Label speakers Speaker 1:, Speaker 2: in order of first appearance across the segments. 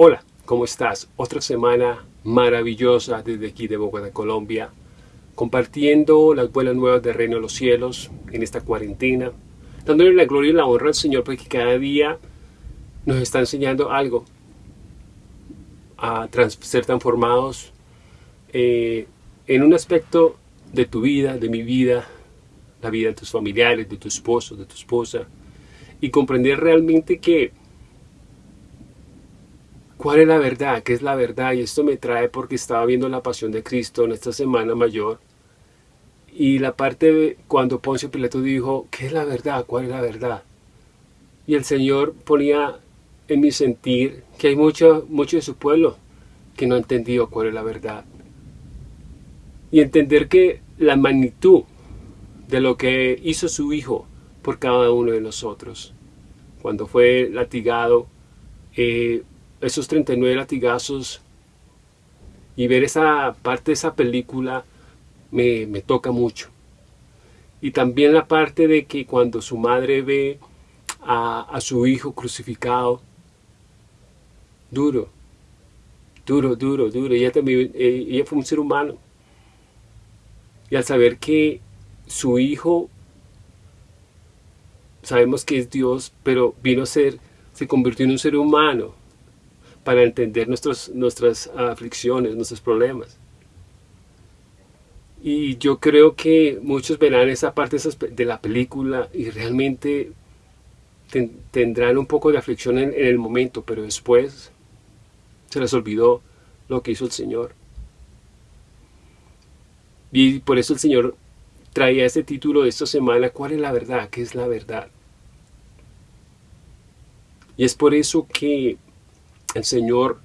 Speaker 1: Hola, ¿cómo estás? Otra semana maravillosa desde aquí de Bogotá, Colombia, compartiendo las buenas nuevas del reino de los cielos en esta cuarentena, dándole la gloria y la honra al Señor porque cada día nos está enseñando algo, a ser transformados eh, en un aspecto de tu vida, de mi vida, la vida de tus familiares, de tu esposo, de tu esposa, y comprender realmente que ¿Cuál es la verdad? ¿Qué es la verdad? Y esto me trae porque estaba viendo la pasión de Cristo en esta semana mayor. Y la parte cuando Poncio Pilato dijo, ¿qué es la verdad? ¿Cuál es la verdad? Y el Señor ponía en mi sentir que hay mucho, mucho de su pueblo que no ha entendido cuál es la verdad. Y entender que la magnitud de lo que hizo su Hijo por cada uno de nosotros. Cuando fue latigado, eh, esos 39 latigazos y ver esa parte de esa película me, toca mucho. Y también la parte de que cuando su madre ve a, su hijo crucificado, duro, duro, duro, duro. Ella también, eh, ella fue un ser humano. Y al saber que su hijo, sabemos que es Dios, pero vino a ser, se convirtió en un ser humano para entender nuestros, nuestras aflicciones, nuestros problemas. Y yo creo que muchos verán esa parte de la película y realmente tendrán un poco de aflicción en, el momento, pero después se les olvidó lo que hizo el Señor. Y por eso el Señor traía este título de esta semana, ¿cuál es la verdad? ¿Qué es la verdad? Y es por eso que el Señor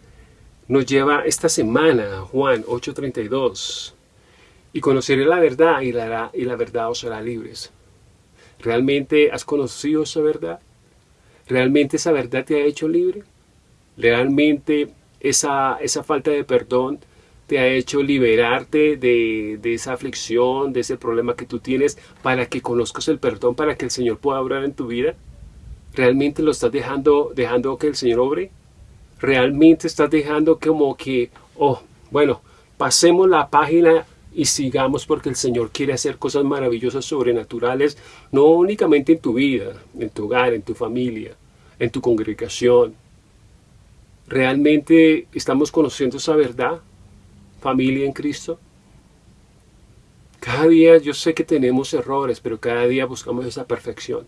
Speaker 1: nos lleva esta semana, Juan 8.32, y conoceré la verdad y la, y la verdad os hará libres. ¿Realmente has conocido esa verdad? ¿Realmente esa verdad te ha hecho libre? ¿Realmente esa, esa falta de perdón te ha hecho liberarte de, de, esa aflicción, de ese problema que tú tienes, para que conozcas el perdón, para que el Señor pueda obrar en tu vida? ¿Realmente lo estás dejando, dejando que el Señor obre? realmente estás dejando como que, oh, bueno, pasemos la página y sigamos porque el Señor quiere hacer cosas maravillosas, sobrenaturales, no únicamente en tu vida, en tu hogar, en tu familia, en tu congregación. ¿Realmente estamos conociendo esa verdad, familia en Cristo? Cada día yo sé que tenemos errores, pero cada día buscamos esa perfección.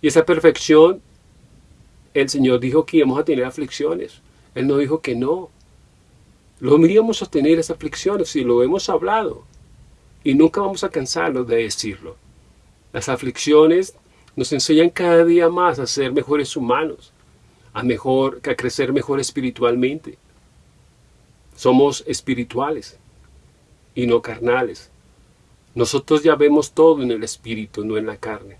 Speaker 1: Y esa perfección el Señor dijo que íbamos a tener aflicciones. Él no dijo que no. Lo íbamos a tener esas aflicciones y lo hemos hablado. Y nunca vamos a cansarnos de decirlo. Las aflicciones nos enseñan cada día más a ser mejores humanos, a, mejor, a crecer mejor espiritualmente. Somos espirituales y no carnales. Nosotros ya vemos todo en el espíritu, no en la carne.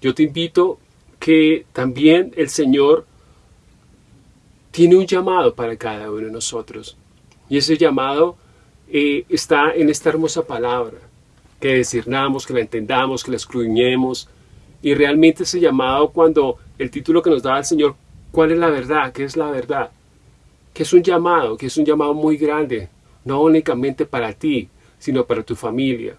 Speaker 1: Yo te invito que también el Señor tiene un llamado para cada uno de nosotros. Y ese llamado eh, está en esta hermosa palabra, que discernamos, que la entendamos, que la escudriñemos. Y realmente ese llamado cuando el título que nos da el Señor, ¿cuál es la verdad? ¿Qué es la verdad? Que es un llamado, que es un llamado muy grande, no únicamente para ti, sino para tu familia.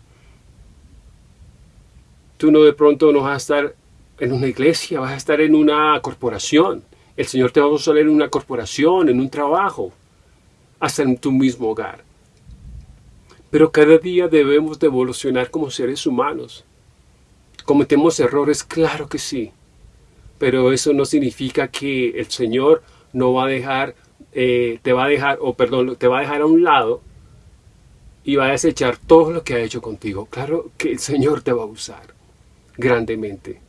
Speaker 1: Tú no de pronto no vas a estar en una iglesia, vas a estar en una corporación. El Señor te va a usar en una corporación, en un trabajo, hasta en tu mismo hogar. Pero cada día debemos de evolucionar como seres humanos. ¿Cometemos errores? Claro que sí. Pero eso no significa que el Señor no va a dejar, eh, te va a dejar, o perdón, te va a dejar a un lado y va a desechar todo lo que ha hecho contigo. Claro que el Señor te va a usar grandemente.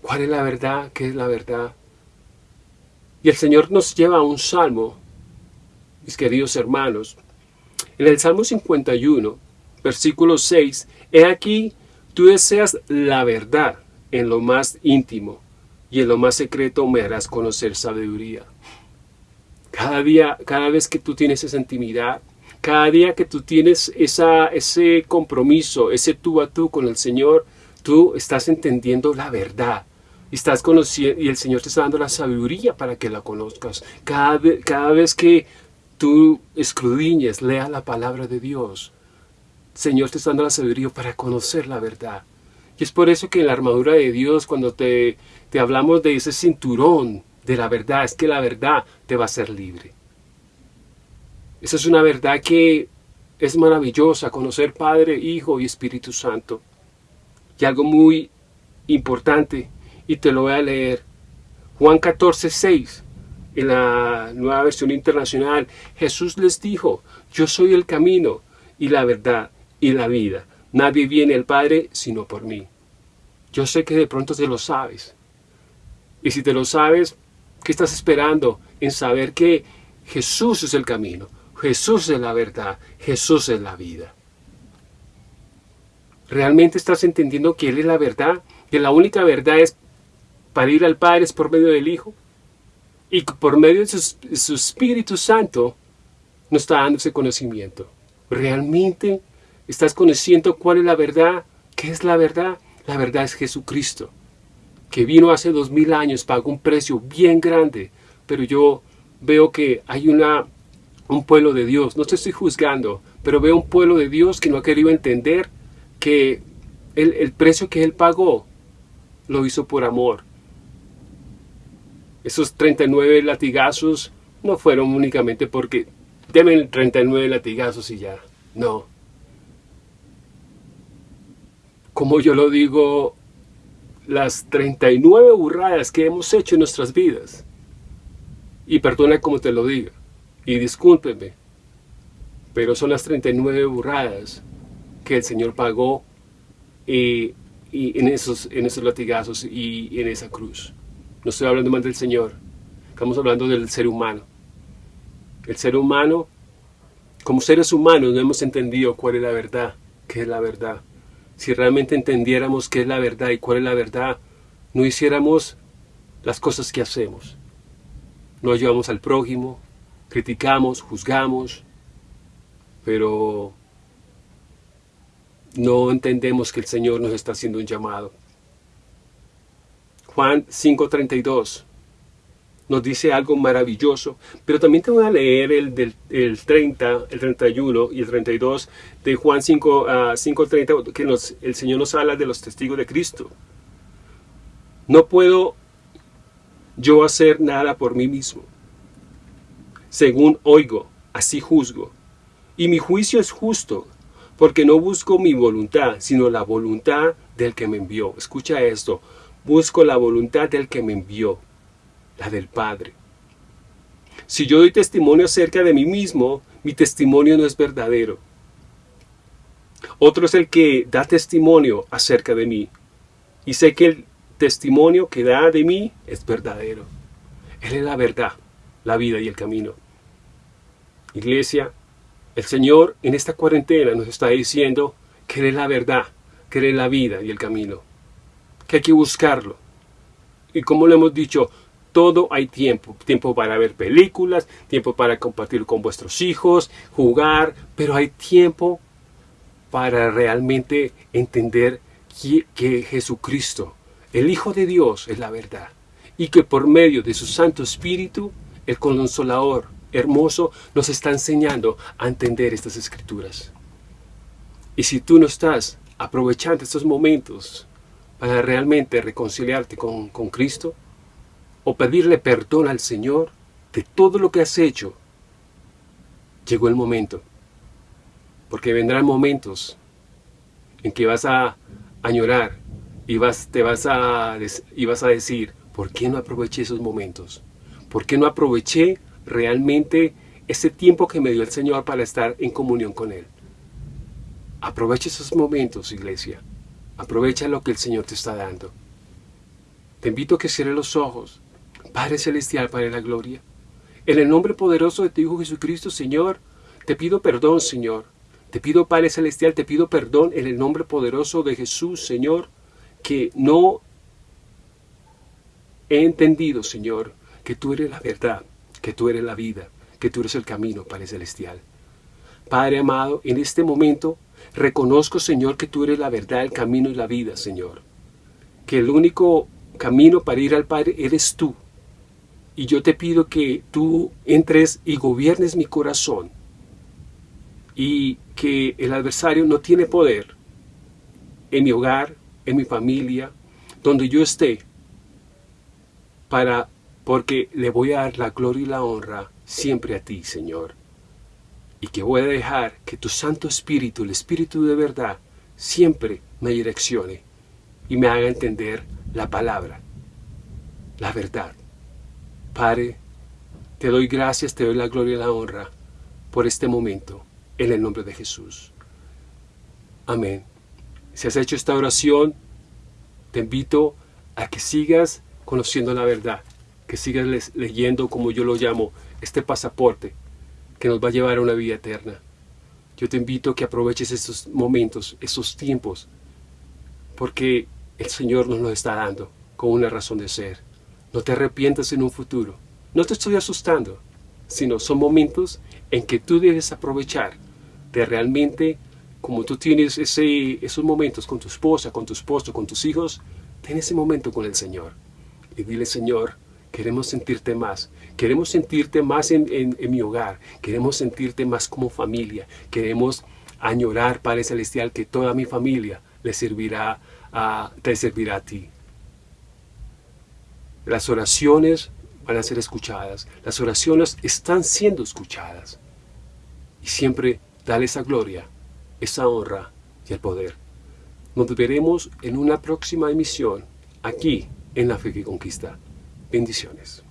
Speaker 1: ¿Cuál es la verdad? ¿Qué es la verdad? Y el Señor nos lleva a un salmo, mis queridos hermanos. En el Salmo 51, versículo 6, He aquí, tú deseas la verdad en lo más íntimo. Y en lo más secreto me harás conocer sabiduría. Cada día, cada vez que tú tienes esa intimidad, cada día que tú tienes esa, ese compromiso, ese tú a tú con el Señor, tú estás entendiendo la verdad. Estás conociendo, y el Señor te está dando la sabiduría para que la conozcas. Cada, cada vez que tú escudriñes, leas la palabra de Dios, Señor te está dando la sabiduría para conocer la verdad. Y es por eso que en la armadura de Dios, cuando te, te hablamos de ese cinturón de la verdad, es que la verdad te va a hacer libre. Esa es una verdad que es maravillosa, conocer Padre, Hijo y Espíritu Santo. Y algo muy importante, y te lo voy a leer. Juan 14, 6, en la nueva versión internacional, Jesús les dijo, yo soy el camino y la verdad y la vida. Nadie viene al Padre sino por mí. Yo sé que de pronto te lo sabes. Y si te lo sabes, ¿qué estás esperando en saber que Jesús es el camino? Jesús es la verdad, Jesús es la vida. ¿Realmente estás entendiendo que Él es la verdad? Que la única verdad es para ir al Padre es por medio del Hijo. Y por medio de su, Espíritu Santo nos está dando ese conocimiento. ¿Realmente estás conociendo cuál es la verdad? ¿Qué es la verdad? La verdad es Jesucristo, que vino hace dos mil años, pagó un precio bien grande, pero yo veo que hay una un pueblo de Dios. No te estoy juzgando, pero veo un pueblo de Dios que no ha querido entender que el, precio que Él pagó lo hizo por amor. Esos 39 latigazos no fueron únicamente porque deben 39 latigazos y ya. No. Como yo lo digo, las 39 burradas que hemos hecho en nuestras vidas. Y perdona como te lo diga y discúlpeme, pero son las 39 burradas que el Señor pagó y, en, esos, latigazos y en esa cruz. No estoy hablando más del Señor, estamos hablando del ser humano. El ser humano, como seres humanos, no hemos entendido cuál es la verdad, qué es la verdad. Si realmente entendiéramos qué es la verdad y cuál es la verdad, no hiciéramos las cosas que hacemos. No ayudamos al prójimo, criticamos, juzgamos, pero no entendemos que el Señor nos está haciendo un llamado. Juan 5.32 nos dice algo maravilloso, pero también te voy a leer el del el 30, el 31 y el 32 de Juan 5, 5.30, ah, que el Señor nos habla de los testigos de Cristo. No puedo yo hacer nada por mí mismo según oigo, así juzgo. Y mi juicio es justo, porque no busco mi voluntad, sino la voluntad del que me envió. Escucha esto, busco la voluntad del que me envió, la del Padre. Si yo doy testimonio acerca de mí mismo, mi testimonio no es verdadero. Otro es el que da testimonio acerca de mí. Y sé que el testimonio que da de mí es verdadero. Él es la verdad la vida y el camino. Iglesia, el Señor en esta cuarentena nos está diciendo que es la verdad, que es la vida y el camino, que hay que buscarlo. Y como lo hemos dicho, todo hay tiempo, tiempo para ver películas, tiempo para compartir con vuestros hijos, jugar, pero hay tiempo para realmente entender que, Jesucristo, el Hijo de Dios, es la verdad y que por medio de su Santo Espíritu el consolador hermoso nos está enseñando a entender estas escrituras. Y si tú no estás aprovechando estos momentos para realmente reconciliarte con, con Cristo, o pedirle perdón al Señor de todo lo que has hecho, llegó el momento. Porque vendrán momentos en que vas a añorar y vas, te vas a, y vas a decir, ¿por qué no aproveché esos momentos? ¿Por qué no aproveché realmente ese tiempo que me dio el Señor para estar en comunión con Él? Aprovecha esos momentos, iglesia. Aprovecha lo que el Señor te está dando. Te invito a que cierres los ojos. Padre Celestial, Padre de la Gloria. En el nombre poderoso de tu Hijo Jesucristo, Señor, te pido perdón, Señor. Te pido, Padre Celestial, te pido perdón en el nombre poderoso de Jesús, Señor, que no he entendido, Señor, que tú eres la verdad, que tú eres la vida, que tú eres el camino, Padre Celestial. Padre amado, en este momento reconozco, Señor, que tú eres la verdad, el camino y la vida, Señor. Que el único camino para ir al Padre eres tú. Y yo te pido que tú entres y gobiernes mi corazón. Y que el adversario no tiene poder en mi hogar, en mi familia, donde yo esté, para, porque le voy a dar la gloria y la honra siempre a ti, Señor. Y que voy a dejar que tu Santo Espíritu, el Espíritu de verdad, siempre me direccione y me haga entender la palabra, la verdad. Padre, te doy gracias, te doy la gloria y la honra por este momento, en el nombre de Jesús. Amén. Si has hecho esta oración, te invito a que sigas conociendo la verdad, que sigas leyendo, como yo lo llamo, este pasaporte que nos va a llevar a una vida eterna. Yo te invito a que aproveches estos momentos, estos tiempos, porque el Señor nos lo está dando con una razón de ser. No te arrepientas en un futuro. No te estoy asustando, sino son momentos en que tú debes aprovechar de realmente, como tú tienes ese, esos momentos con tu esposa, con tu esposo, con tus hijos, ten ese momento con el Señor. Y dile, Señor, queremos sentirte más. Queremos sentirte más en, mi hogar. Queremos sentirte más como familia. Queremos añorar, Padre Celestial, que toda mi familia le servirá a, te servirá a ti. Las oraciones van a ser escuchadas. Las oraciones están siendo escuchadas. Y siempre dale esa gloria, esa honra y el poder. Nos veremos en una próxima emisión aquí en La Fe que Conquista. Bendiciones.